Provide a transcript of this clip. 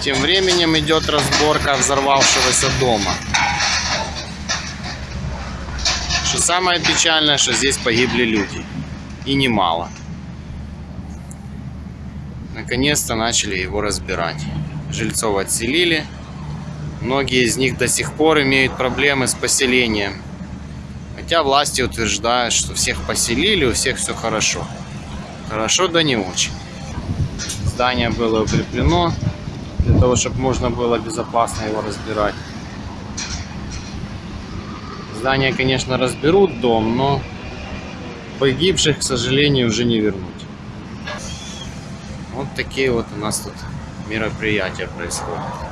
Тем временем идет разборка взорвавшегося дома. Что самое печальное, что здесь погибли люди. И немало. Наконец-то начали его разбирать. Жильцов отселили. Многие из них до сих пор имеют проблемы с поселением. Хотя власти утверждают, что всех поселили, у всех все хорошо. Хорошо, да не очень. Здание было укреплено для того, чтобы можно было безопасно его разбирать. Здание, конечно, разберут дом, но погибших, к сожалению, уже не вернуть. Вот такие вот у нас тут мероприятия происходят.